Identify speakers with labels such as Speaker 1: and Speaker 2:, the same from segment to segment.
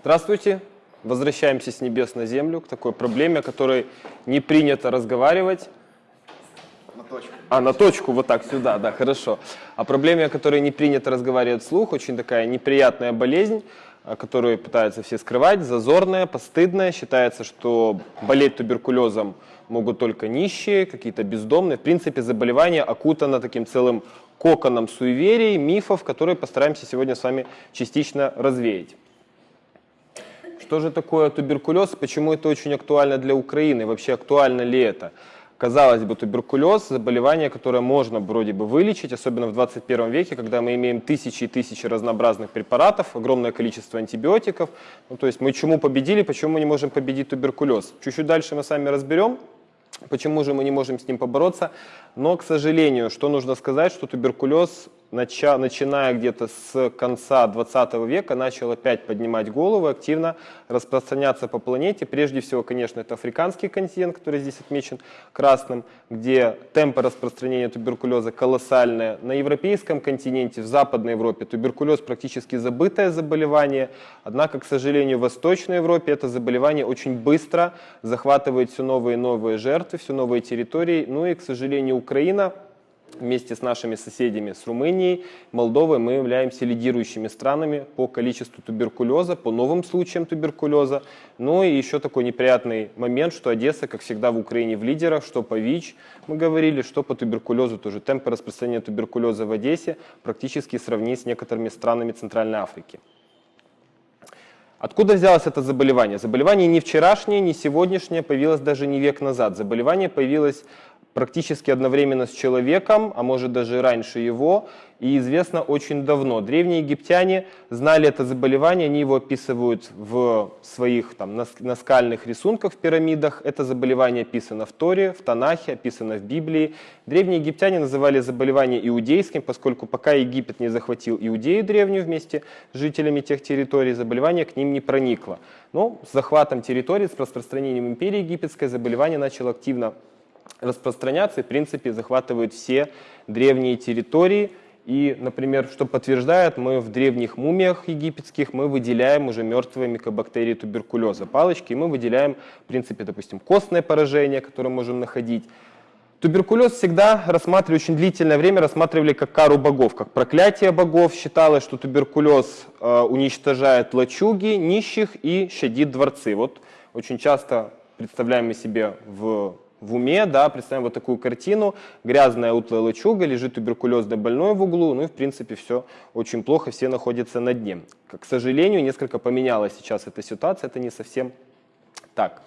Speaker 1: Здравствуйте. Возвращаемся с небес на землю к такой проблеме, о которой не принято разговаривать.
Speaker 2: На точку.
Speaker 1: А, на точку, вот так, сюда, да, хорошо. О проблеме, о которой не принято разговаривать вслух, очень такая неприятная болезнь, которую пытаются все скрывать, зазорная, постыдная. Считается, что болеть туберкулезом могут только нищие, какие-то бездомные. В принципе, заболевание окутано таким целым коконом суеверий, мифов, которые постараемся сегодня с вами частично развеять. Что же такое туберкулез, почему это очень актуально для Украины, вообще актуально ли это? Казалось бы, туберкулез – заболевание, которое можно вроде бы вылечить, особенно в 21 веке, когда мы имеем тысячи и тысячи разнообразных препаратов, огромное количество антибиотиков. Ну, то есть мы чему победили, почему мы не можем победить туберкулез? Чуть-чуть дальше мы с вами разберем, почему же мы не можем с ним побороться. Но, к сожалению, что нужно сказать, что туберкулез начиная где-то с конца 20 века, начал опять поднимать голову, активно распространяться по планете. Прежде всего, конечно, это африканский континент, который здесь отмечен красным, где темпы распространения туберкулеза колоссальные. На европейском континенте, в Западной Европе туберкулез практически забытое заболевание, однако, к сожалению, в Восточной Европе это заболевание очень быстро захватывает все новые и новые жертвы, все новые территории. Ну и, к сожалению, Украина вместе с нашими соседями, с Румынией, Молдовой, мы являемся лидирующими странами по количеству туберкулеза, по новым случаям туберкулеза. Ну и еще такой неприятный момент, что Одесса, как всегда в Украине, в лидерах, что по ВИЧ мы говорили, что по туберкулезу тоже. Темпы распространения туберкулеза в Одессе практически сравнить с некоторыми странами Центральной Африки. Откуда взялось это заболевание? Заболевание не вчерашнее, не сегодняшнее, появилось даже не век назад. Заболевание появилось практически одновременно с человеком, а может даже раньше его, и известно очень давно. Древние египтяне знали это заболевание, они его описывают в своих там, наскальных рисунках в пирамидах. Это заболевание описано в Торе, в Танахе, описано в Библии. Древние египтяне называли заболевание иудейским, поскольку пока Египет не захватил Иудею древнюю вместе с жителями тех территорий, заболевание к ним не проникло. Но с захватом территории, с распространением империи египетской заболевание начало активно распространяться и, в принципе, захватывают все древние территории. И, например, что подтверждает, мы в древних мумиях египетских мы выделяем уже мертвые микобактерии туберкулеза, палочки, и мы выделяем, в принципе, допустим, костное поражение, которое можем находить. Туберкулез всегда рассматривали, очень длительное время рассматривали как кару богов, как проклятие богов. Считалось, что туберкулез э, уничтожает лачуги, нищих и щадит дворцы. Вот очень часто представляем мы себе в в уме, да, представим вот такую картину, грязная утлая лачуга, лежит туберкулезный больной в углу, ну и в принципе все очень плохо, все находятся на дне. К сожалению, несколько поменялась сейчас эта ситуация, это не совсем так.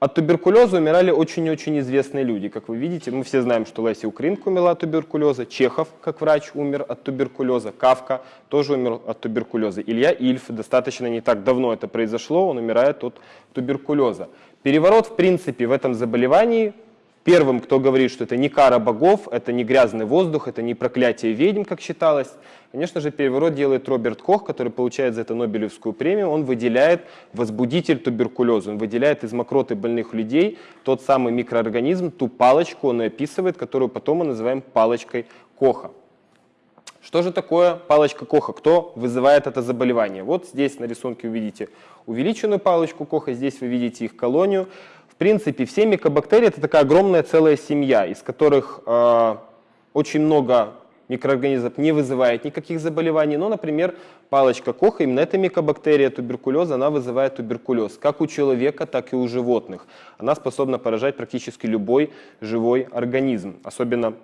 Speaker 1: От туберкулеза умирали очень-очень известные люди. Как вы видите, мы все знаем, что Леся Украинка умерла от туберкулеза, Чехов, как врач, умер от туберкулеза, Кавка тоже умер от туберкулеза, Илья Ильф, достаточно не так давно это произошло, он умирает от туберкулеза. Переворот, в принципе, в этом заболевании, первым, кто говорит, что это не кара богов, это не грязный воздух, это не проклятие ведьм, как считалось, конечно же, переворот делает Роберт Кох, который получает за это Нобелевскую премию. Он выделяет возбудитель туберкулеза, он выделяет из мокроты больных людей тот самый микроорганизм, ту палочку он и описывает, которую потом мы называем палочкой Коха. Что же такое палочка Коха? Кто вызывает это заболевание? Вот здесь на рисунке вы видите увеличенную палочку Коха, здесь вы видите их колонию. В принципе, все микобактерии – это такая огромная целая семья, из которых э, очень много микроорганизмов не вызывает никаких заболеваний. Но, например, палочка Коха, именно эта микобактерия туберкулеза, она вызывает туберкулез как у человека, так и у животных. Она способна поражать практически любой живой организм, особенно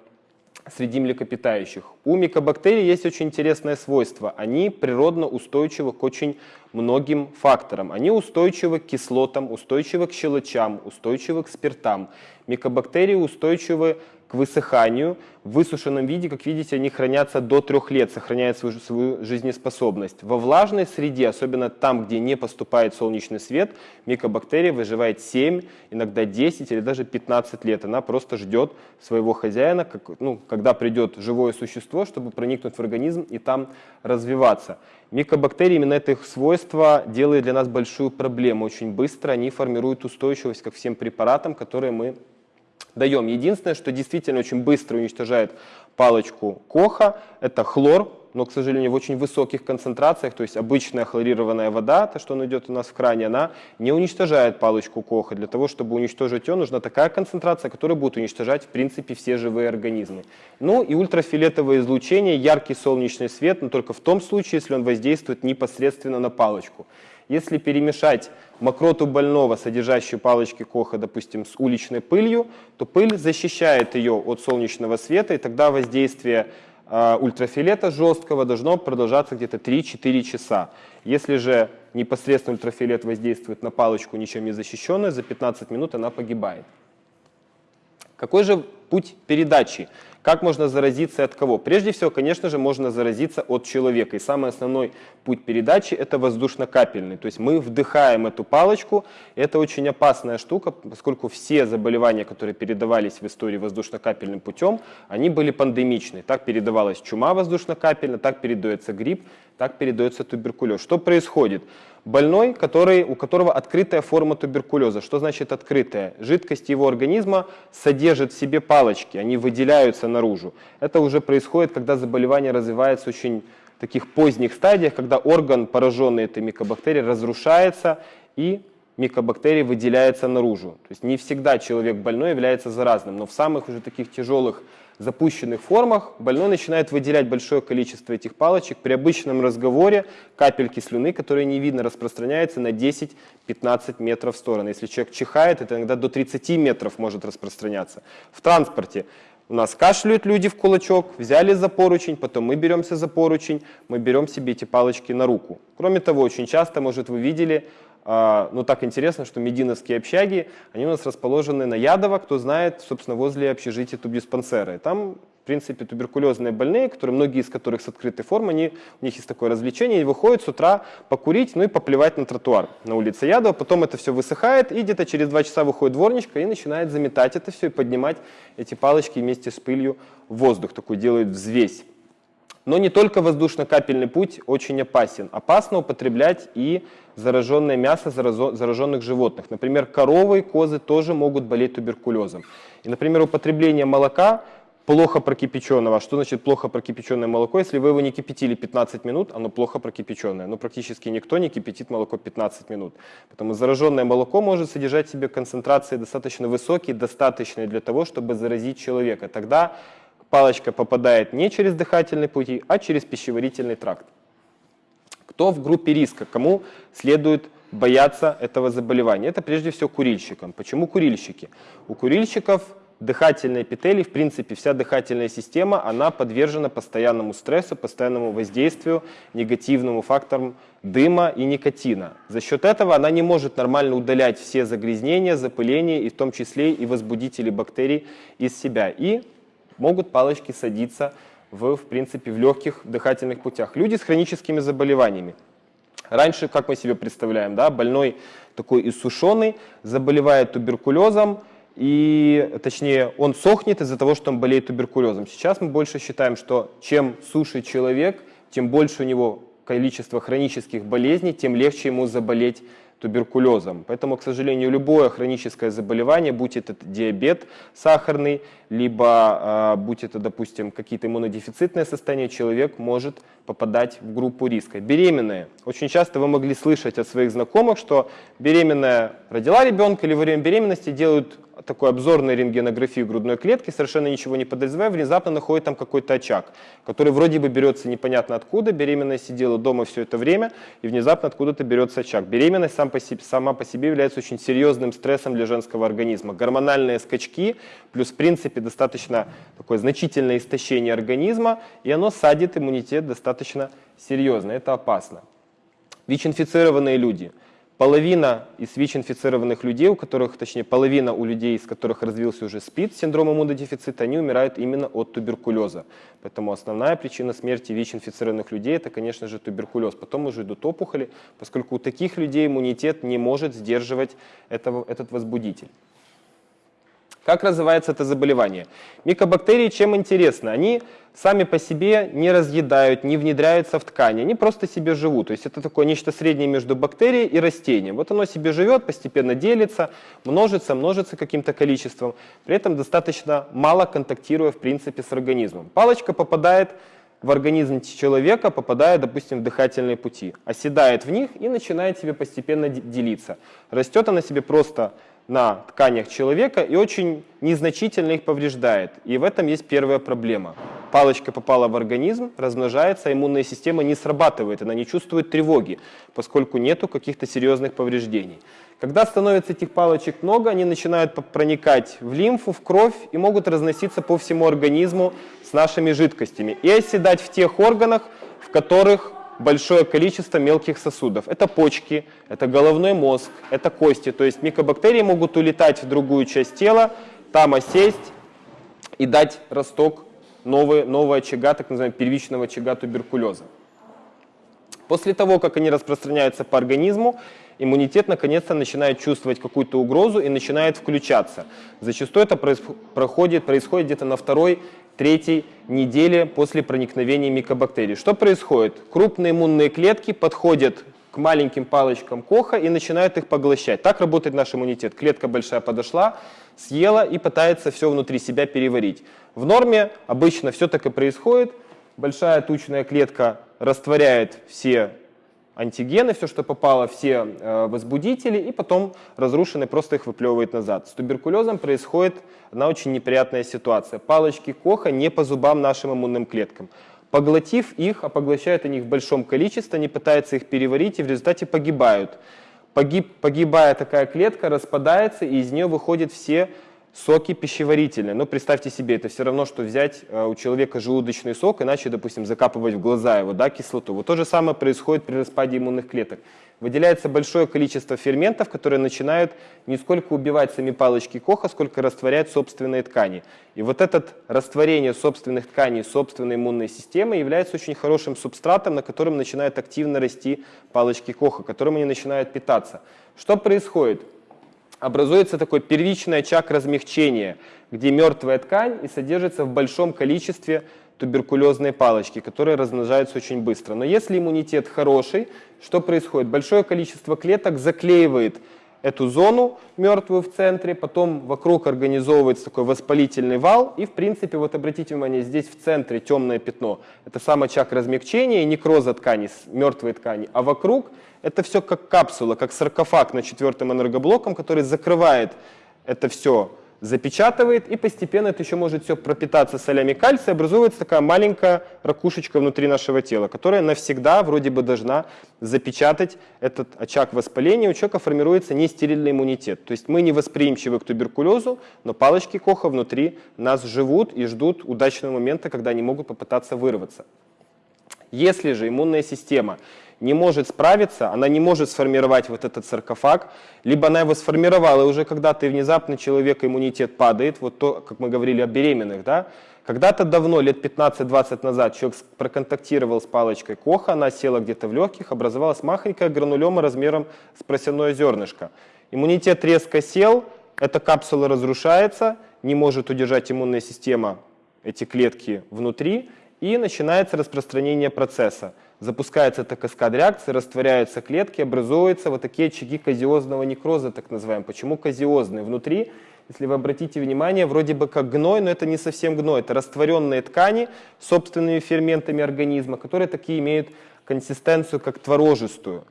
Speaker 1: среди млекопитающих. У микобактерий есть очень интересное свойство. Они природно устойчивы к очень многим факторам. Они устойчивы к кислотам, устойчивы к щелочам, устойчивы к спиртам. Микобактерии устойчивы к высыханию. В высушенном виде, как видите, они хранятся до трех лет, сохраняют свою, свою жизнеспособность. Во влажной среде, особенно там, где не поступает солнечный свет, микобактерия выживает 7, иногда 10 или даже 15 лет. Она просто ждет своего хозяина, как, ну, когда придет живое существо, чтобы проникнуть в организм и там развиваться. Микобактерии, именно это их свойство, делает для нас большую проблему. Очень быстро они формируют устойчивость ко всем препаратам, которые мы даем. Единственное, что действительно очень быстро уничтожает палочку Коха, это хлор, но, к сожалению, в очень высоких концентрациях, то есть обычная хлорированная вода, то, что она идет у нас в кране, она не уничтожает палочку Коха. Для того, чтобы уничтожить ее, нужна такая концентрация, которая будет уничтожать, в принципе, все живые организмы. Ну и ультрафиолетовое излучение, яркий солнечный свет, но только в том случае, если он воздействует непосредственно на палочку. Если перемешать мокроту больного, содержащую палочки Коха, допустим, с уличной пылью, то пыль защищает ее от солнечного света, и тогда воздействие э, ультрафиолета жесткого должно продолжаться где-то 3-4 часа. Если же непосредственно ультрафиолет воздействует на палочку, ничем не защищенную, за 15 минут она погибает. Какой же путь передачи? Как можно заразиться от кого? Прежде всего, конечно же, можно заразиться от человека. И самый основной путь передачи – это воздушно-капельный. То есть мы вдыхаем эту палочку. Это очень опасная штука, поскольку все заболевания, которые передавались в истории воздушно-капельным путем, они были пандемичные. Так передавалась чума воздушно-капельно, так передается грипп, так передается туберкулез. Что происходит? Больной, который, у которого открытая форма туберкулеза. Что значит открытая? Жидкость его организма содержит в себе палочки, они выделяются наружу. Это уже происходит, когда заболевание развивается очень в таких поздних стадиях, когда орган, пораженный этой микобактерией, разрушается и микобактерии выделяется наружу. То есть не всегда человек больной является заразным, но в самых уже таких тяжелых запущенных формах больной начинает выделять большое количество этих палочек. При обычном разговоре капельки слюны, которые не видно, распространяются на 10-15 метров в сторону. Если человек чихает, это иногда до 30 метров может распространяться. В транспорте у нас кашляют люди в кулачок, взяли за поручень, потом мы беремся за поручень, мы берем себе эти палочки на руку. Кроме того, очень часто, может, вы видели, а, ну так интересно, что мединовские общаги, они у нас расположены на Ядово, кто знает, собственно, возле общежития тубдиспансера. И там, в принципе, туберкулезные больные, которые, многие из которых с открытой формой, они, у них есть такое развлечение, они выходят с утра покурить, ну и поплевать на тротуар на улице Ядова, потом это все высыхает, и где-то через два часа выходит дворничка и начинает заметать это все и поднимать эти палочки вместе с пылью в воздух, такой делает взвесь. Но не только воздушно-капельный путь очень опасен. Опасно употреблять и зараженное мясо зараженных животных. Например, коровы и козы тоже могут болеть туберкулезом. И, например, употребление молока плохо прокипяченного. Что значит плохо прокипяченное молоко? Если вы его не кипятили 15 минут, оно плохо прокипяченное. Но практически никто не кипятит молоко 15 минут. Поэтому зараженное молоко может содержать в себе концентрации достаточно высокие, достаточные для того, чтобы заразить человека. Тогда палочка попадает не через дыхательные пути, а через пищеварительный тракт. Кто в группе риска? Кому следует бояться этого заболевания? Это прежде всего курильщикам. Почему курильщики? У курильщиков дыхательные эпителий, в принципе, вся дыхательная система, она подвержена постоянному стрессу, постоянному воздействию, негативному факторам дыма и никотина. За счет этого она не может нормально удалять все загрязнения, запыления, и в том числе и возбудители бактерий из себя. И могут палочки садиться в, в принципе, в легких дыхательных путях. Люди с хроническими заболеваниями. Раньше, как мы себе представляем, да, больной такой иссушенный, заболевает туберкулезом, и, точнее, он сохнет из-за того, что он болеет туберкулезом. Сейчас мы больше считаем, что чем суше человек, тем больше у него количество хронических болезней, тем легче ему заболеть туберкулезом. Поэтому, к сожалению, любое хроническое заболевание, будь это диабет сахарный, либо э, будь это, допустим, какие-то иммунодефицитные состояния, человек может попадать в группу риска. Беременные. Очень часто вы могли слышать от своих знакомых, что беременная родила ребенка или во время беременности делают такой обзорной рентгенографии грудной клетки, совершенно ничего не подозревая, внезапно находит там какой-то очаг, который вроде бы берется непонятно откуда, беременная сидела дома все это время, и внезапно откуда-то берется очаг. Беременность сам по себе, сама по себе является очень серьезным стрессом для женского организма. Гормональные скачки, плюс в принципе достаточно такое значительное истощение организма, и оно садит иммунитет достаточно серьезно, это опасно. ВИЧ-инфицированные люди – Половина из ВИЧ-инфицированных людей, у которых, точнее, половина у людей, из которых развился уже СПИД, синдром иммунодефицита, они умирают именно от туберкулеза. Поэтому основная причина смерти ВИЧ-инфицированных людей – это, конечно же, туберкулез. Потом уже идут опухоли, поскольку у таких людей иммунитет не может сдерживать этого, этот возбудитель. Как развивается это заболевание? Микобактерии чем интересно? Они сами по себе не разъедают, не внедряются в ткани, они просто себе живут. То есть это такое нечто среднее между бактерией и растением. Вот оно себе живет, постепенно делится, множится, множится каким-то количеством, при этом достаточно мало контактируя в принципе с организмом. Палочка попадает в организм человека, попадая, допустим, в дыхательные пути, оседает в них и начинает себе постепенно де- делиться. Растет она себе просто на тканях человека и очень незначительно их повреждает. И в этом есть первая проблема. Палочка попала в организм, размножается, иммунная система не срабатывает, она не чувствует тревоги, поскольку нету каких-то серьезных повреждений. Когда становится этих палочек много, они начинают проникать в лимфу, в кровь и могут разноситься по всему организму с нашими жидкостями и оседать в тех органах, в которых большое количество мелких сосудов. Это почки, это головной мозг, это кости. То есть микобактерии могут улетать в другую часть тела, там осесть и дать росток нового, нового очага, так называемого первичного очага туберкулеза. После того, как они распространяются по организму, иммунитет наконец-то начинает чувствовать какую-то угрозу и начинает включаться. Зачастую это происход- проходит, происходит где-то на второй, третьей неделе после проникновения микобактерий. Что происходит? Крупные иммунные клетки подходят к маленьким палочкам Коха и начинают их поглощать. Так работает наш иммунитет. Клетка большая подошла, съела и пытается все внутри себя переварить. В норме обычно все так и происходит. Большая тучная клетка растворяет все антигены, все, что попало, все э, возбудители, и потом разрушенный просто их выплевывает назад. С туберкулезом происходит одна очень неприятная ситуация. Палочки Коха не по зубам нашим иммунным клеткам. Поглотив их, а поглощают они их в большом количестве, они пытаются их переварить и в результате погибают. Погиб, погибая такая клетка распадается, и из нее выходят все соки пищеварительные. Ну, представьте себе, это все равно, что взять э, у человека желудочный сок, иначе, допустим, закапывать в глаза его, да, кислоту. Вот то же самое происходит при распаде иммунных клеток. Выделяется большое количество ферментов, которые начинают не сколько убивать сами палочки Коха, сколько растворять собственные ткани. И вот это растворение собственных тканей собственной иммунной системы является очень хорошим субстратом, на котором начинают активно расти палочки Коха, которым они начинают питаться. Что происходит? Образуется такой первичный очаг размягчения, где мертвая ткань и содержится в большом количестве туберкулезные палочки, которые размножаются очень быстро. Но если иммунитет хороший, что происходит? Большое количество клеток заклеивает эту зону мертвую в центре, потом вокруг организовывается такой воспалительный вал, и в принципе, вот обратите внимание, здесь в центре темное пятно. Это сам очаг размягчения некроза ткани, мертвой ткани, а вокруг это все как капсула, как саркофаг на четвертым энергоблоком, который закрывает это все, запечатывает, и постепенно это еще может все пропитаться солями кальция, образуется такая маленькая ракушечка внутри нашего тела, которая навсегда вроде бы должна запечатать этот очаг воспаления. У человека формируется нестерильный иммунитет. То есть мы не восприимчивы к туберкулезу, но палочки Коха внутри нас живут и ждут удачного момента, когда они могут попытаться вырваться. Если же иммунная система не может справиться, она не может сформировать вот этот саркофаг, либо она его сформировала, и уже когда-то внезапно человека иммунитет падает, вот то, как мы говорили о беременных, да, когда-то давно, лет 15-20 назад, человек проконтактировал с палочкой Коха, она села где-то в легких, образовалась махонькая гранулема размером с просяное зернышко. Иммунитет резко сел, эта капсула разрушается, не может удержать иммунная система эти клетки внутри, и начинается распространение процесса. Запускается эта каскад реакции, растворяются клетки, образуются вот такие очаги казиозного некроза, так называемые. Почему казиозные? Внутри, если вы обратите внимание, вроде бы как гной, но это не совсем гной. Это растворенные ткани собственными ферментами организма, которые такие имеют консистенцию, как творожистую.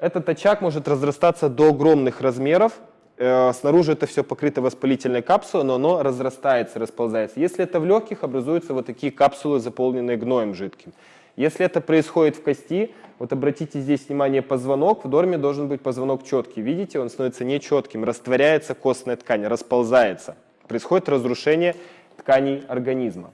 Speaker 1: Этот очаг может разрастаться до огромных размеров, Снаружи это все покрыто воспалительной капсулой, но оно разрастается, расползается. Если это в легких, образуются вот такие капсулы, заполненные гноем жидким. Если это происходит в кости, вот обратите здесь внимание, позвонок, в норме должен быть позвонок четкий. Видите, он становится нечетким, растворяется костная ткань, расползается. Происходит разрушение тканей организма.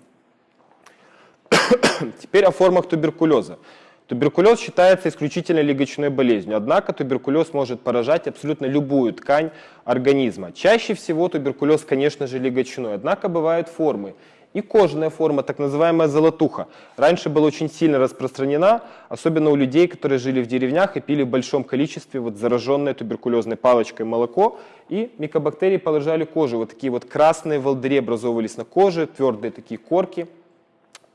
Speaker 1: Теперь о формах туберкулеза. Туберкулез считается исключительно легочной болезнью, однако туберкулез может поражать абсолютно любую ткань организма. Чаще всего туберкулез, конечно же, легочной, однако бывают формы. И кожная форма, так называемая золотуха, раньше была очень сильно распространена, особенно у людей, которые жили в деревнях и пили в большом количестве вот зараженное туберкулезной палочкой молоко, и микобактерии поражали кожу. Вот такие вот красные волдыри образовывались на коже, твердые такие корки.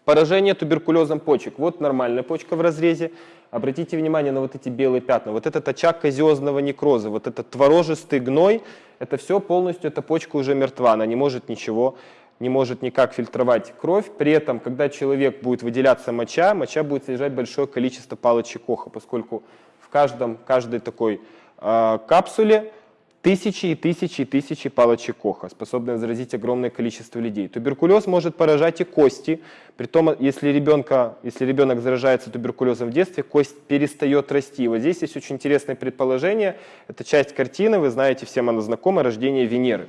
Speaker 1: Поражение туберкулезом почек. Вот нормальная почка в разрезе. Обратите внимание на вот эти белые пятна. Вот этот очаг казиозного некроза, вот этот творожистый гной, это все полностью, эта почка уже мертва, она не может ничего не может никак фильтровать кровь. При этом, когда человек будет выделяться моча, моча будет содержать большое количество палочек Коха, поскольку в каждом, каждой такой э, капсуле тысячи и тысячи и тысячи палочек Коха, способные заразить огромное количество людей. Туберкулез может поражать и кости. Притом, если, ребенка, если ребенок заражается туберкулезом в детстве, кость перестает расти. Вот здесь есть очень интересное предположение. Это часть картины, вы знаете, всем она знакома, рождение Венеры.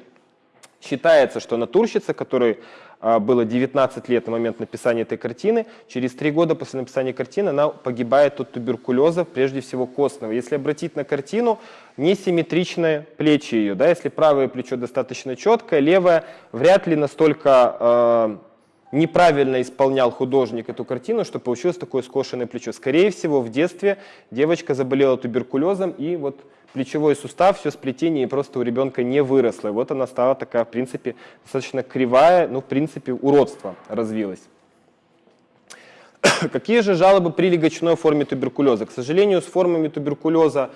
Speaker 1: Считается, что натурщица, которой а, было 19 лет на момент написания этой картины, через три года после написания картины она погибает от туберкулеза, прежде всего костного. Если обратить на картину, несимметричные плечи ее. Да? Если правое плечо достаточно четкое, левое вряд ли настолько э, неправильно исполнял художник эту картину, что получилось такое скошенное плечо. Скорее всего, в детстве девочка заболела туберкулезом и вот плечевой сустав, все сплетение просто у ребенка не выросло. И вот она стала такая, в принципе, достаточно кривая, ну, в принципе, уродство развилось. Какие же жалобы при легочной форме туберкулеза? К сожалению, с формами туберкулеза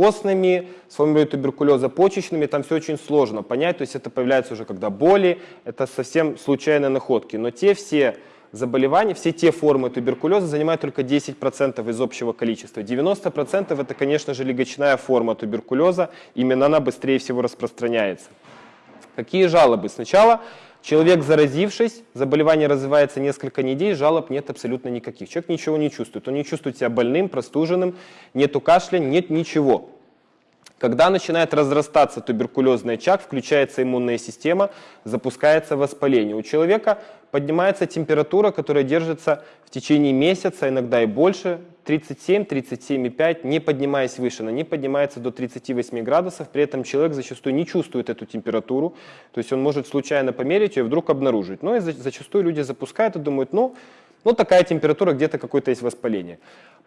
Speaker 1: костными, с формой туберкулеза почечными, там все очень сложно понять, то есть это появляется уже когда боли, это совсем случайные находки. Но те все заболеваний, все те формы туберкулеза занимают только 10% из общего количества. 90% это, конечно же, легочная форма туберкулеза, именно она быстрее всего распространяется. Какие жалобы? Сначала человек, заразившись, заболевание развивается несколько недель, жалоб нет абсолютно никаких. Человек ничего не чувствует, он не чувствует себя больным, простуженным, нету кашля, нет ничего. Когда начинает разрастаться туберкулезный очаг, включается иммунная система, запускается воспаление. У человека поднимается температура, которая держится в течение месяца, иногда и больше, 37, 37,5, не поднимаясь выше, она не поднимается до 38 градусов, при этом человек зачастую не чувствует эту температуру, то есть он может случайно померить ее и вдруг обнаружить. Но и зачастую люди запускают и думают, ну, ну такая температура, где-то какое-то есть воспаление.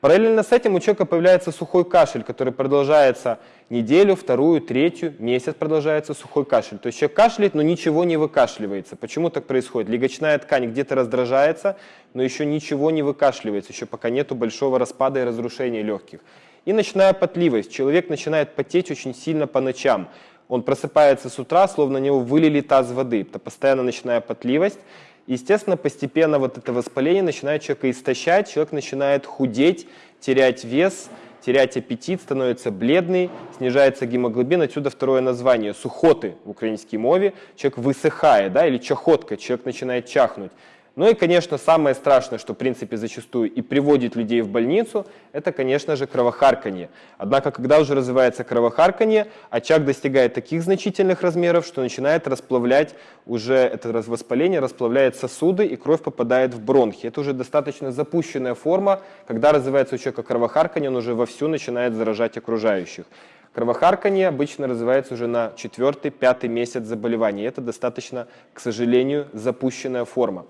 Speaker 1: Параллельно с этим у человека появляется сухой кашель, который продолжается неделю, вторую, третью, месяц продолжается сухой кашель. То есть человек кашляет, но ничего не выкашливается. Почему так происходит? Легочная ткань где-то раздражается, но еще ничего не выкашливается, еще пока нет большого распада и разрушения легких. И ночная потливость. Человек начинает потеть очень сильно по ночам. Он просыпается с утра, словно на него вылили таз воды. Это постоянно ночная потливость. Естественно, постепенно вот это воспаление начинает человека истощать, человек начинает худеть, терять вес, терять аппетит, становится бледный, снижается гемоглобин. Отсюда второе название – сухоты в украинской мове. Человек высыхает, да, или чахотка, человек начинает чахнуть. Ну и, конечно, самое страшное, что, в принципе, зачастую и приводит людей в больницу, это, конечно же, кровохарканье. Однако, когда уже развивается кровохарканье, очаг достигает таких значительных размеров, что начинает расплавлять уже это воспаление, расплавляет сосуды, и кровь попадает в бронхи. Это уже достаточно запущенная форма. Когда развивается у человека кровохарканье, он уже вовсю начинает заражать окружающих. Кровохарканье обычно развивается уже на четвертый-пятый месяц заболевания. Это достаточно, к сожалению, запущенная форма.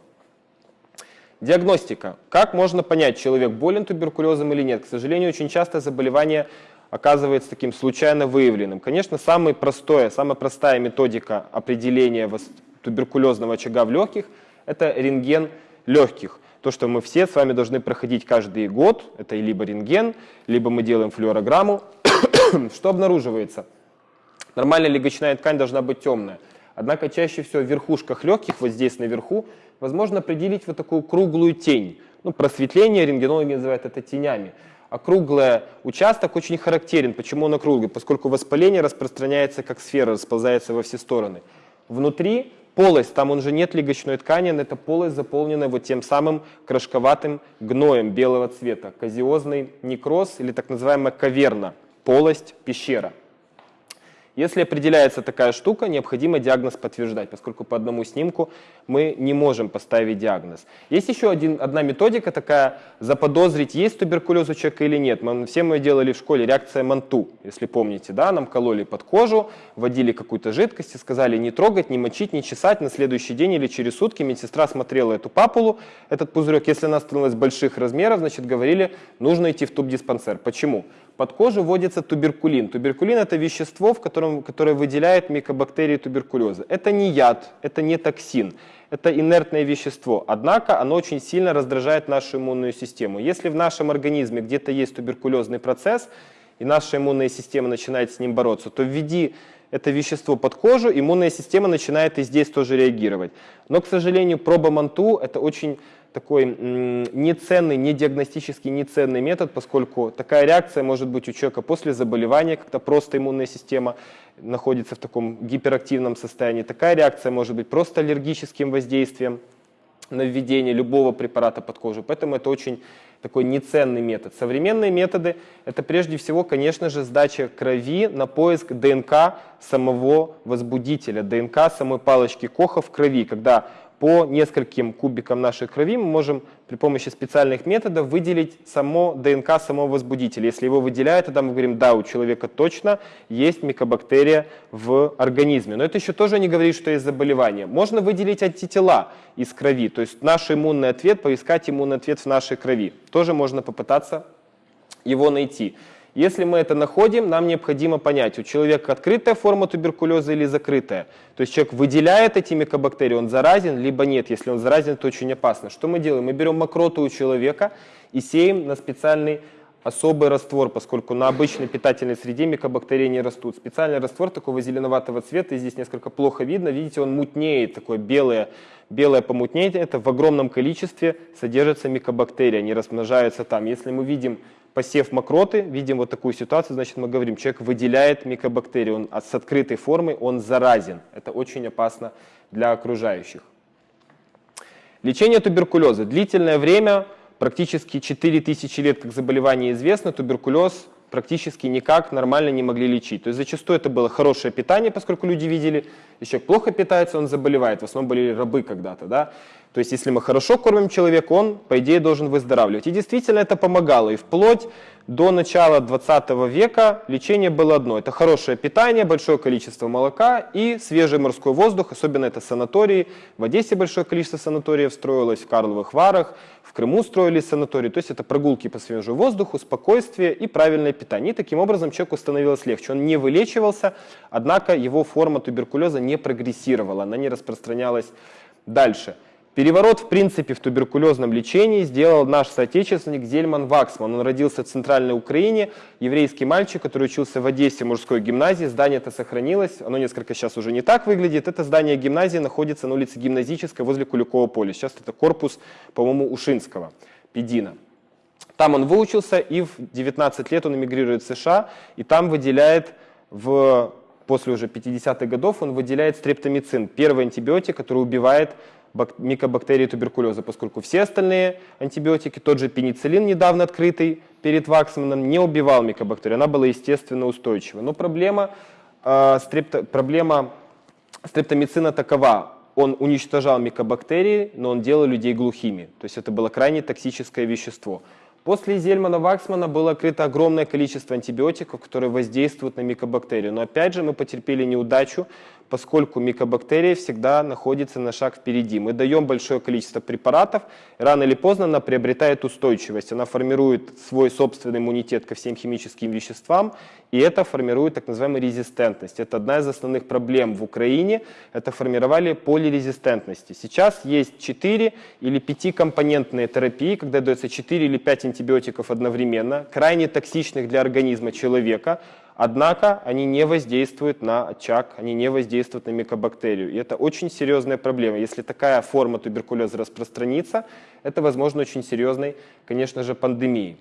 Speaker 1: Диагностика. Как можно понять, человек болен туберкулезом или нет? К сожалению, очень часто заболевание оказывается таким случайно выявленным. Конечно, самая простая, самая простая методика определения туберкулезного очага в легких – это рентген легких. То, что мы все с вами должны проходить каждый год, это либо рентген, либо мы делаем флюорограмму. что обнаруживается? Нормальная легочная ткань должна быть темная. Однако чаще всего в верхушках легких, вот здесь наверху, возможно определить вот такую круглую тень. Ну, просветление рентгенологи называют это тенями. А круглый участок очень характерен. Почему он округлый? Поскольку воспаление распространяется как сфера, расползается во все стороны. Внутри полость, там уже нет легочной ткани, но эта полость заполнена вот тем самым крошковатым гноем белого цвета. Казиозный некроз или так называемая каверна, полость, пещера. Если определяется такая штука, необходимо диагноз подтверждать, поскольку по одному снимку мы не можем поставить диагноз. Есть еще один, одна методика такая, заподозрить, есть туберкулез у человека или нет. Мы, все мы делали в школе реакция Манту, если помните, да, нам кололи под кожу, вводили какую-то жидкость и сказали не трогать, не мочить, не чесать. На следующий день или через сутки медсестра смотрела эту папулу, этот пузырек, если она становилась больших размеров, значит говорили, нужно идти в тубдиспансер. Почему? Под кожу вводится туберкулин. Туберкулин – это вещество, в котором, которое выделяет микобактерии туберкулеза. Это не яд, это не токсин, это инертное вещество. Однако оно очень сильно раздражает нашу иммунную систему. Если в нашем организме где-то есть туберкулезный процесс, и наша иммунная система начинает с ним бороться, то введи это вещество под кожу, иммунная система начинает и здесь тоже реагировать. Но, к сожалению, проба МАНТУ – это очень такой неценный, не диагностический неценный метод, поскольку такая реакция может быть у человека после заболевания, когда просто иммунная система находится в таком гиперактивном состоянии. Такая реакция может быть просто аллергическим воздействием на введение любого препарата под кожу. Поэтому это очень такой неценный метод. Современные методы – это прежде всего, конечно же, сдача крови на поиск ДНК самого возбудителя, ДНК самой палочки Коха в крови, когда по нескольким кубикам нашей крови мы можем при помощи специальных методов выделить само ДНК самого возбудителя. Если его выделяют, тогда мы говорим, да, у человека точно есть микобактерия в организме. Но это еще тоже не говорит, что есть заболевание. Можно выделить антитела из крови, то есть наш иммунный ответ, поискать иммунный ответ в нашей крови. Тоже можно попытаться его найти. Если мы это находим, нам необходимо понять, у человека открытая форма туберкулеза или закрытая. То есть человек выделяет эти микобактерии, он заразен, либо нет. Если он заразен, то очень опасно. Что мы делаем? Мы берем мокроту у человека и сеем на специальный особый раствор, поскольку на обычной питательной среде микобактерии не растут. Специальный раствор такого зеленоватого цвета, и здесь несколько плохо видно, видите, он мутнеет, такое белое, белое помутнение, это в огромном количестве содержатся микобактерии, они размножаются там. Если мы видим посев мокроты, видим вот такую ситуацию, значит мы говорим, человек выделяет микобактерии, он с открытой формой, он заразен. Это очень опасно для окружающих. Лечение туберкулеза. Длительное время, практически 4000 лет как заболевание известно, туберкулез практически никак нормально не могли лечить. То есть зачастую это было хорошее питание, поскольку люди видели, если человек плохо питается, он заболевает. В основном были рабы когда-то. Да? То есть если мы хорошо кормим человека, он, по идее, должен выздоравливать. И действительно это помогало. И вплоть до начала 20 века лечение было одно. Это хорошее питание, большое количество молока и свежий морской воздух, особенно это санатории. В Одессе большое количество санаториев строилось, в Карловых Варах, в Крыму строились санатории. То есть это прогулки по свежему воздуху, спокойствие и правильное питание. И таким образом человеку становилось легче. Он не вылечивался, однако его форма туберкулеза не прогрессировала, она не распространялась дальше. Переворот, в принципе, в туберкулезном лечении сделал наш соотечественник Зельман Ваксман. Он родился в Центральной Украине, еврейский мальчик, который учился в Одессе мужской гимназии. Здание это сохранилось, оно несколько сейчас уже не так выглядит. Это здание гимназии находится на улице Гимназической возле Куликова поля. Сейчас это корпус, по-моему, Ушинского, Педина. Там он выучился, и в 19 лет он эмигрирует в США, и там выделяет в после уже 50-х годов он выделяет стрептомицин, первый антибиотик, который убивает микобактерии туберкулеза, поскольку все остальные антибиотики, тот же пенициллин, недавно открытый перед Ваксманом, не убивал микобактерию, она была естественно устойчива. Но проблема, э, стрепто, проблема стрептомицина такова, он уничтожал микобактерии, но он делал людей глухими, то есть это было крайне токсическое вещество. После Зельмана-Ваксмана было открыто огромное количество антибиотиков, которые воздействуют на микобактерию. Но опять же мы потерпели неудачу, поскольку микобактерия всегда находится на шаг впереди. Мы даем большое количество препаратов, рано или поздно она приобретает устойчивость, она формирует свой собственный иммунитет ко всем химическим веществам, и это формирует так называемую резистентность. Это одна из основных проблем в Украине, это формировали полирезистентности. Сейчас есть 4 или 5-компонентные терапии, когда дается 4 или 5 антибиотиков одновременно, крайне токсичных для организма человека, Однако они не воздействуют на очаг, они не воздействуют на микобактерию. И это очень серьезная проблема. Если такая форма туберкулеза распространится, это возможно очень серьезной, конечно же, пандемией.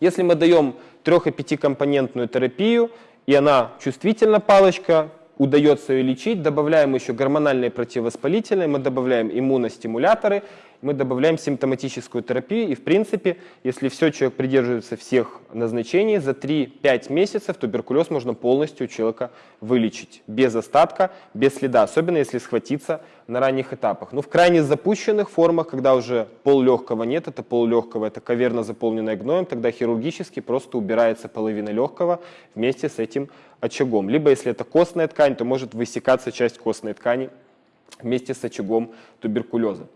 Speaker 1: Если мы даем трех- и пятикомпонентную терапию, и она чувствительна, палочка, удается ее лечить, добавляем еще гормональные противовоспалительные, мы добавляем иммуностимуляторы, мы добавляем симптоматическую терапию, и в принципе, если все, человек придерживается всех назначений, за 3-5 месяцев туберкулез можно полностью у человека вылечить, без остатка, без следа, особенно если схватиться на ранних этапах. Но в крайне запущенных формах, когда уже поллегкого нет, это поллегкого, это каверна, заполненная гноем, тогда хирургически просто убирается половина легкого вместе с этим очагом. Либо если это костная ткань, то может высекаться часть костной ткани вместе с очагом туберкулеза.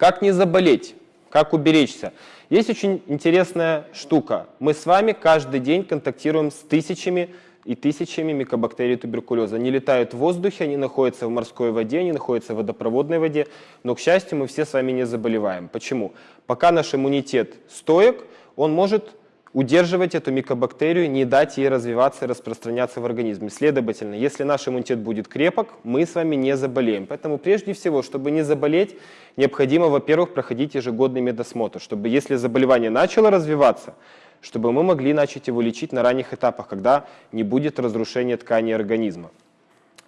Speaker 1: Как не заболеть? Как уберечься? Есть очень интересная штука. Мы с вами каждый день контактируем с тысячами и тысячами микобактерий туберкулеза. Они летают в воздухе, они находятся в морской воде, они находятся в водопроводной воде, но, к счастью, мы все с вами не заболеваем. Почему? Пока наш иммунитет стоек, он может удерживать эту микобактерию, не дать ей развиваться и распространяться в организме. Следовательно, если наш иммунитет будет крепок, мы с вами не заболеем. Поэтому прежде всего, чтобы не заболеть, необходимо, во-первых, проходить ежегодный медосмотр, чтобы если заболевание начало развиваться, чтобы мы могли начать его лечить на ранних этапах, когда не будет разрушения тканей организма.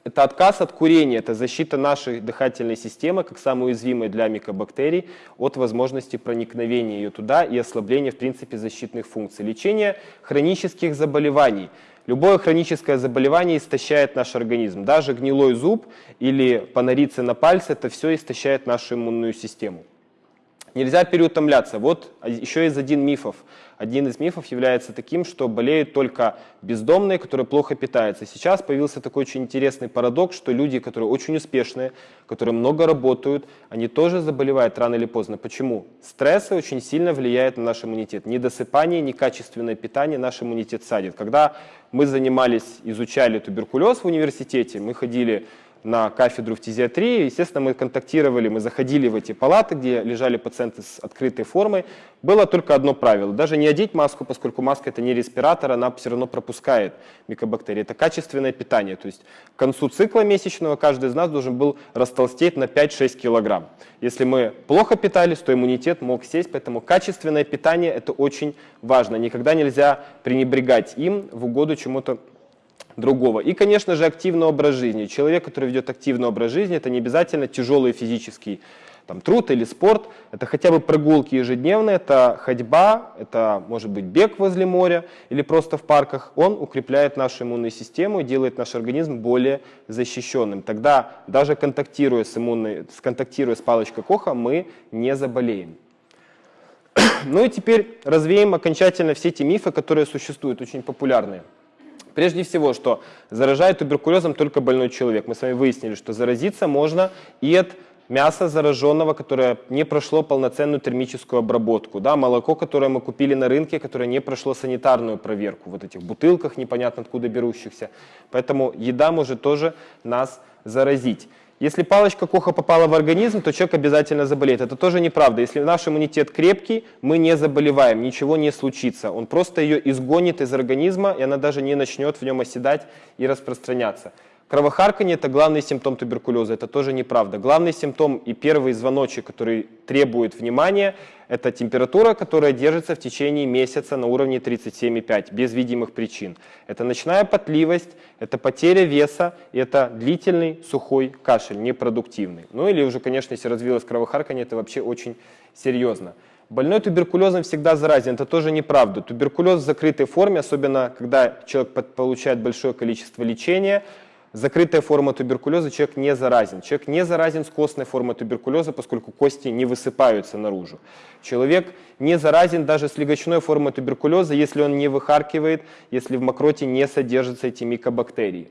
Speaker 1: Это отказ от курения, это защита нашей дыхательной системы, как самой уязвимой для микобактерий, от возможности проникновения ее туда и ослабления, в принципе, защитных функций. Лечение хронических заболеваний. Любое хроническое заболевание истощает наш организм. Даже гнилой зуб или панорицы на пальце, это все истощает нашу иммунную систему. Нельзя переутомляться. Вот еще из один мифов. Один из мифов является таким, что болеют только бездомные, которые плохо питаются. Сейчас появился такой очень интересный парадокс, что люди, которые очень успешные, которые много работают, они тоже заболевают рано или поздно. Почему? Стрессы очень сильно влияют на наш иммунитет. Недосыпание, некачественное питание наш иммунитет садит. Когда мы занимались, изучали туберкулез в университете, мы ходили на кафедру фтизиатрии. Естественно, мы контактировали, мы заходили в эти палаты, где лежали пациенты с открытой формой. Было только одно правило. Даже не одеть маску, поскольку маска это не респиратор, она все равно пропускает микобактерии. Это качественное питание. То есть к концу цикла месячного каждый из нас должен был растолстеть на 5-6 килограмм. Если мы плохо питались, то иммунитет мог сесть, поэтому качественное питание это очень важно. Никогда нельзя пренебрегать им в угоду чему-то другого. И, конечно же, активный образ жизни. Человек, который ведет активный образ жизни, это не обязательно тяжелый физический там, труд или спорт, это хотя бы прогулки ежедневные, это ходьба, это может быть бег возле моря или просто в парках. Он укрепляет нашу иммунную систему и делает наш организм более защищенным. Тогда даже контактируя с, иммунной, контактируя с палочкой Коха, мы не заболеем. Ну и теперь развеем окончательно все эти мифы, которые существуют, очень популярные. Прежде всего, что заражает туберкулезом только больной человек. Мы с вами выяснили, что заразиться можно и от мяса зараженного, которое не прошло полноценную термическую обработку, да, молоко, которое мы купили на рынке, которое не прошло санитарную проверку, вот этих бутылках непонятно откуда берущихся. Поэтому еда может тоже нас заразить. Если палочка Коха попала в организм, то человек обязательно заболеет. Это тоже неправда. Если наш иммунитет крепкий, мы не заболеваем, ничего не случится. Он просто ее изгонит из организма, и она даже не начнет в нем оседать и распространяться. Кровохарканье – это главный симптом туберкулеза, это тоже неправда. Главный симптом и первый звоночек, который требует внимания, это температура, которая держится в течение месяца на уровне 37,5, без видимых причин. Это ночная потливость, это потеря веса, и это длительный сухой кашель, непродуктивный. Ну или уже, конечно, если развилось кровохарканье, это вообще очень серьезно. Больной туберкулезом всегда заразен, это тоже неправда. Туберкулез в закрытой форме, особенно когда человек получает большое количество лечения, закрытая форма туберкулеза, человек не заразен. Человек не заразен с костной формой туберкулеза, поскольку кости не высыпаются наружу. Человек не заразен даже с легочной формой туберкулеза, если он не выхаркивает, если в мокроте не содержатся эти микобактерии.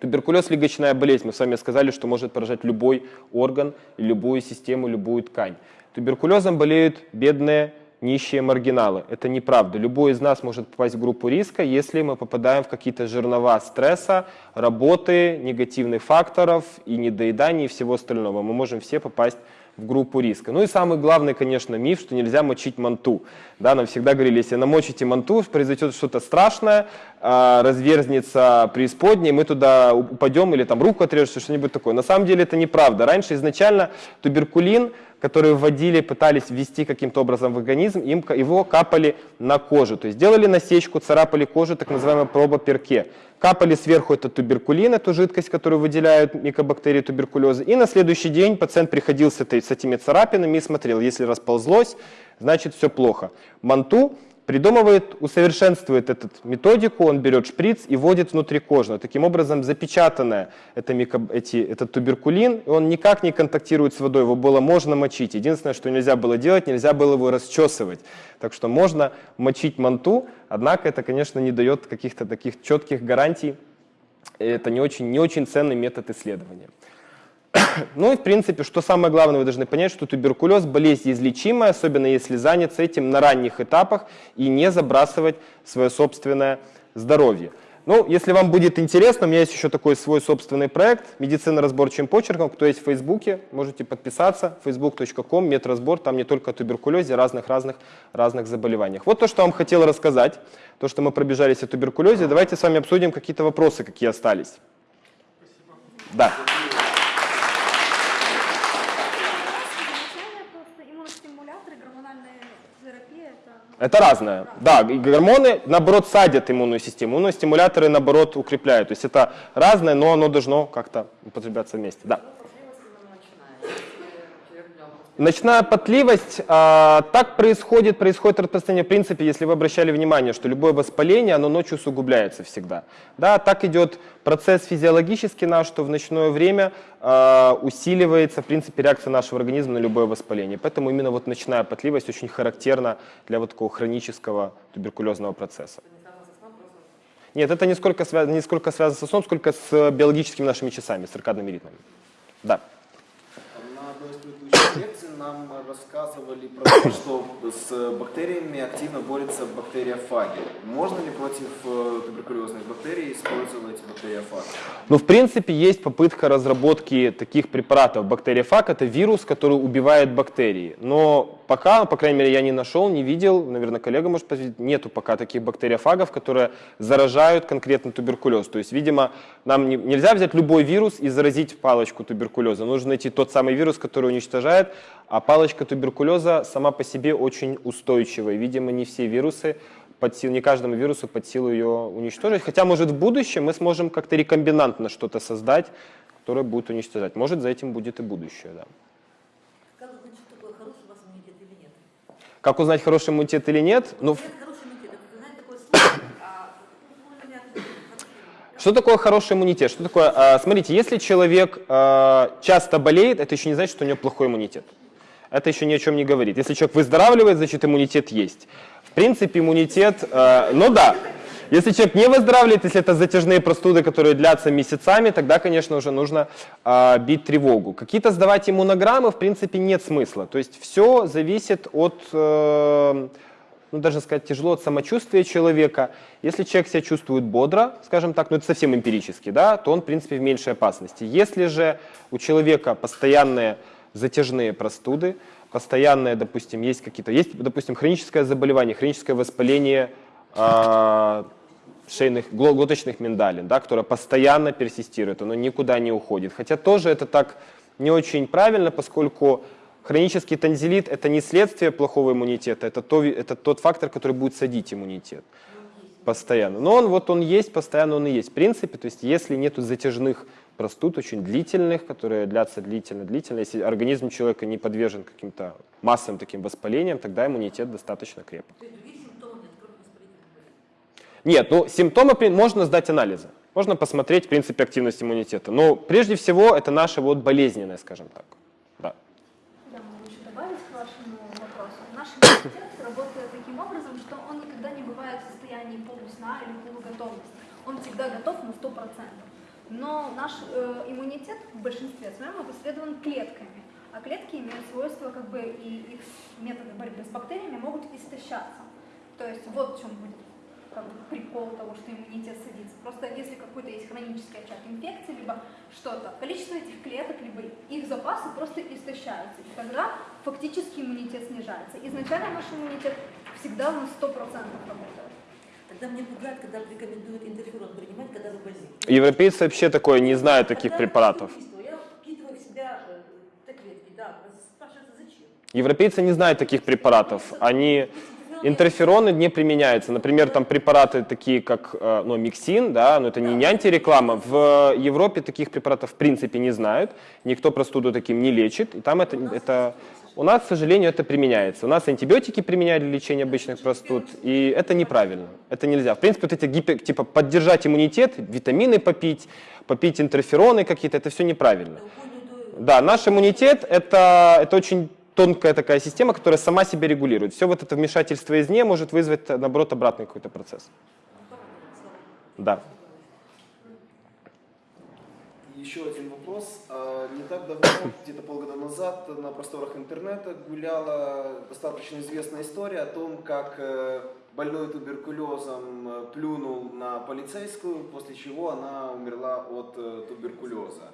Speaker 1: Туберкулез – легочная болезнь. Мы с вами сказали, что может поражать любой орган, любую систему, любую ткань. Туберкулезом болеют бедные нищие маргиналы. Это неправда. Любой из нас может попасть в группу риска, если мы попадаем в какие-то жернова стресса, работы, негативных факторов и недоедания и всего остального. Мы можем все попасть в группу риска. Ну и самый главный, конечно, миф, что нельзя мочить манту. Да, нам всегда говорили, если намочите манту, произойдет что-то страшное, а, разверзнется преисподней, мы туда упадем или там руку отрежется, что-нибудь такое. На самом деле это неправда. Раньше изначально туберкулин которые вводили, пытались ввести каким-то образом в организм, им, его капали на кожу. То есть делали насечку, царапали кожу, так называемая проба перке. Капали сверху этот туберкулин, эту жидкость, которую выделяют микобактерии туберкулеза. И на следующий день пациент приходил с, этой, с этими царапинами и смотрел, если расползлось, значит все плохо. Манту придумывает, усовершенствует эту методику, он берет шприц и вводит внутрикожно. Таким образом, запечатанное это микро, эти, этот туберкулин, он никак не контактирует с водой, его было можно мочить. Единственное, что нельзя было делать, нельзя было его расчесывать. Так что можно мочить манту, однако это, конечно, не дает каких-то таких четких гарантий. Это не очень, не очень ценный метод исследования. Ну и, в принципе, что самое главное, вы должны понять, что туберкулез – болезнь излечимая, особенно если заняться этим на ранних этапах и не забрасывать свое собственное здоровье. Ну, если вам будет интересно, у меня есть еще такой свой собственный проект «Медицина разборчивым почерком». Кто есть в Фейсбуке, можете подписаться. facebook.com, медразбор. Там не только о туберкулезе, разных-разных разных заболеваниях. Вот то, что вам хотел рассказать. То, что мы пробежались о туберкулезе. Давайте с вами обсудим какие-то вопросы, какие остались. Да.
Speaker 3: Изначально просто иммуностимуляторы, гормональная терапия это
Speaker 1: разное. Да, гормоны, наоборот, садят иммунную систему. Иммуностимуляторы, наоборот, укрепляют. То есть это разное, но оно должно как-то употребляться вместе. Да. Ночная потливость, а, так происходит, происходит распространение, в принципе, если вы обращали внимание, что любое воспаление, оно ночью усугубляется всегда. Да, так идет процесс физиологический наш, что в ночное время а, усиливается, в принципе, реакция нашего организма на любое воспаление. Поэтому именно вот ночная потливость очень характерна для вот такого хронического туберкулезного процесса. Нет, это не сколько, связано, не сколько связано со сном, сколько с биологическими нашими часами, с циркадными ритмами. Да.
Speaker 2: На одной из предыдущих лекций нам рассказывали про то, что с бактериями активно борются бактериофаги. Можно ли против э, туберкулезных бактерий использовать бактериофаги?
Speaker 1: Ну, в принципе, есть попытка разработки таких препаратов. Бактериофаг – это вирус, который убивает бактерии. Но пока, по крайней мере, я не нашел, не видел, наверное, коллега может подтвердить, нету пока таких бактериофагов, которые заражают конкретно туберкулез. То есть, видимо, нам не- нельзя взять любой вирус и заразить палочку туберкулеза. Нужно найти тот самый вирус, который уничтожает, а палочка туберкулеза сама по себе очень устойчивая. Видимо, не все вирусы под силу, не каждому вирусу под силу ее уничтожить. Хотя, может, в будущем мы сможем как-то рекомбинантно что-то создать, которое будет уничтожать. Может, за этим будет и будущее, да.
Speaker 4: Как узнать, что такое хороший у вас иммунитет или нет?
Speaker 1: Как узнать, хороший иммунитет или нет? Ну,
Speaker 4: Нет, хороший иммунитет, а
Speaker 1: что такое хороший иммунитет? Что такое? а, смотрите, если человек а, часто болеет, это еще не значит, что у него плохой иммунитет. Это еще ни о чем не говорит. Если человек выздоравливает, значит иммунитет есть. В принципе, иммунитет, а, ну да. Если человек не выздоравливает, если это затяжные простуды, которые длятся месяцами, тогда, конечно, уже нужно а, бить тревогу. Какие-то сдавать иммунограммы, в принципе, нет смысла. То есть все зависит от э, ну, даже сказать тяжело от самочувствия человека. Если человек себя чувствует бодро, скажем так, ну это совсем эмпирически, да, то он, в принципе, в меньшей опасности. Если же у человека постоянные затяжные простуды, постоянные, допустим, есть какие-то, есть, допустим, хроническое заболевание, хроническое воспаление а, шейных, гло- глоточных миндалин, да, которое постоянно персистирует, оно никуда не уходит. Хотя тоже это так не очень правильно, поскольку хронический танзелит – это не следствие плохого иммунитета, это, то, это тот фактор, который будет садить иммунитет постоянно. Но он вот он есть, постоянно он и есть. В принципе, то есть если нету затяжных простуд, очень длительных, которые длятся длительно-длительно, если организм человека не подвержен каким-то массовым таким воспалениям, тогда иммунитет достаточно крепок.
Speaker 4: Нет,
Speaker 1: ну симптомы можно сдать анализы. Можно посмотреть, в принципе, активность иммунитета. Но прежде всего это наше вот болезненное, скажем так. Да.
Speaker 3: Я могу еще добавить к вашему вопросу. Наш иммунитет работает таким образом, что он никогда не бывает в состоянии полусна или полуготовности. Он всегда готов на 100%. Но наш э, иммунитет в большинстве своем опосредован клетками. А клетки имеют свойство, как бы, и их методы борьбы с бактериями могут истощаться. То есть вот в чем будет как бы, прикол того, что иммунитет садится. Просто если какой-то есть хронический очаг инфекции, либо что-то, количество этих клеток, либо их запасы просто истощаются. И тогда фактически иммунитет снижается. Изначально наш иммунитет всегда на 100% работает.
Speaker 4: Тогда мне пугает, когда рекомендуют интерферон принимать, когда вы больны.
Speaker 1: Европейцы вообще такое не знают таких
Speaker 4: Когда
Speaker 1: препаратов.
Speaker 4: Я впитываю в себя э, таблетки, да, спрашивается, зачем?
Speaker 1: Европейцы не знают таких препаратов. Они интерфероны не применяются. Например, там препараты такие, как э, ну, миксин, да, но это не, не антиреклама. В Европе таких препаратов в принципе не знают. Никто простуду таким не лечит. И там это, это у нас, к сожалению, это применяется. У нас антибиотики применяют для лечения обычных простуд, и это неправильно. Это нельзя. В принципе, вот эти гипер, типа поддержать иммунитет, витамины попить, попить интерфероны какие-то, это все неправильно. Да, наш иммунитет это, это очень тонкая такая система, которая сама себя регулирует. Все вот это вмешательство извне может вызвать, наоборот, обратный какой-то процесс. Да.
Speaker 2: Еще один вопрос. А, Не так давно, где-то полгода назад, на просторах интернета гуляла достаточно известная история о том, как э, больной туберкулезом э, плюнул на полицейскую, после чего она умерла от э, туберкулеза.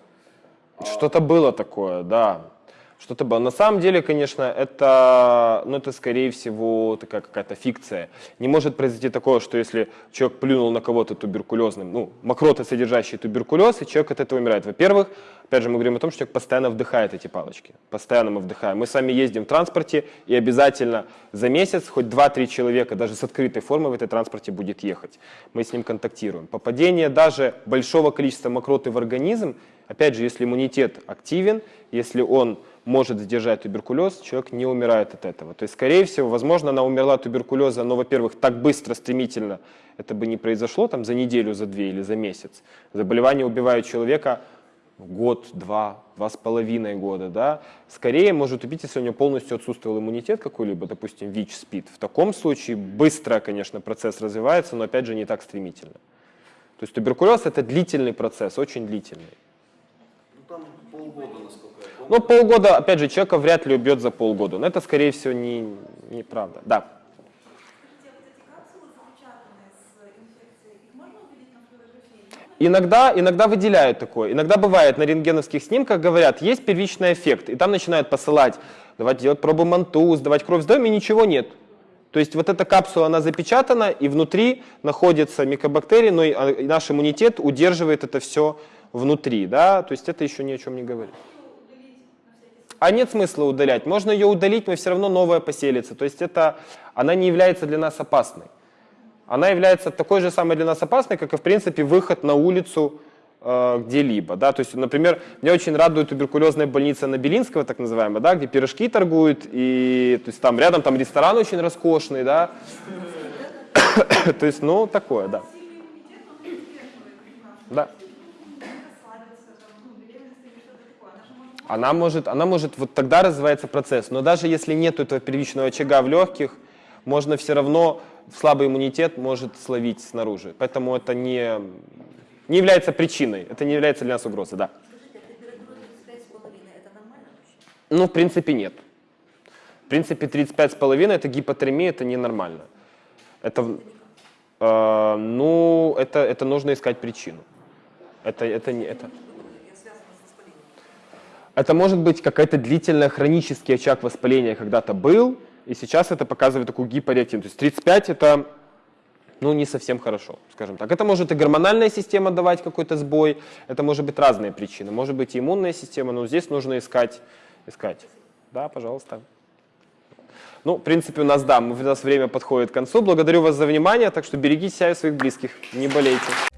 Speaker 2: А,
Speaker 1: Что-то было такое, да. Что-то было. На самом деле, конечно, это, ну, это скорее всего такая какая-то фикция. Не может произойти такое, что если человек плюнул на кого-то туберкулезным, ну, мокроты, содержащие туберкулез, и человек от этого умирает. Во-первых, опять же, мы говорим о том, что человек постоянно вдыхает эти палочки. Постоянно мы вдыхаем. Мы сами ездим в транспорте, и обязательно за месяц хоть 2-3 человека, даже с открытой формой в этой транспорте будет ехать. Мы с ним контактируем. Попадение даже большого количества мокроты в организм, опять же, если иммунитет активен, если он может сдержать туберкулез, человек не умирает от этого. То есть, скорее всего, возможно, она умерла от туберкулеза, но, во-первых, так быстро, стремительно это бы не произошло там за неделю, за две или за месяц. Заболевание убивает человека год, два, два с половиной года, да. Скорее может убить, если у него полностью отсутствовал иммунитет какой-либо, допустим, ВИЧ, СПИД. В таком случае быстро, конечно, процесс развивается, но, опять же, не так стремительно. То есть туберкулез – это длительный процесс, очень длительный.
Speaker 2: Ну там полгода, насколько я помню.
Speaker 1: Ну, полгода, опять же, человека вряд ли убьет за полгода. Но это, скорее всего, не. Да.
Speaker 4: А увидеть на флюорографии?
Speaker 1: Иногда, иногда выделяют такое. Иногда бывает на рентгеновских снимках, говорят, есть первичный эффект. И там начинают посылать, давать делать пробу МАНТУ, сдавать кровь, сдаем, и ничего нет. То есть вот эта капсула, она запечатана, и внутри находятся микобактерии, но а, и наш иммунитет удерживает это все внутри. Да? То есть это еще ни о чем не говорит. А нет смысла удалять. Можно ее удалить, но все равно новая поселится. То есть это, она не является для нас опасной. Она является такой же самой для нас опасной, как и, в принципе, выход на улицу э, где-либо. Да? То есть, например, меня очень радует туберкулезная больница на Белинского, так называемая, да, где пирожки торгуют, и то есть, там рядом там ресторан очень роскошный, да. То есть, ну, такое, да. Да.
Speaker 4: расслабиться, там, ну, беременность или что-то такое. Она же может
Speaker 1: Она может, вот тогда развивается процесс. Но даже если нет этого первичного очага в легких, можно все равно, слабый иммунитет может словить снаружи. Поэтому это не, не является причиной, это не является для нас угрозой, да.
Speaker 4: А температура 35,5 это нормально вообще?
Speaker 1: Ну, в принципе, нет. В принципе, 35,5 это гипотермия, это ненормально. Это, э, ну, это, это нужно искать причину. Это, это, не, это,
Speaker 4: Я связана с воспалением.
Speaker 1: Это может быть какая-то длительная хронический очаг воспаления когда-то был, и сейчас это показывает такую гипореактивность. То есть 35 это ну, не совсем хорошо, скажем так. Это может и гормональная система давать какой-то сбой, это может быть разные причины. Может быть и иммунная система, но здесь нужно искать. искать. Да, пожалуйста. Ну, в принципе, у нас, да, у нас время подходит к концу. Благодарю вас за внимание, так что берегите себя и своих близких, не болейте.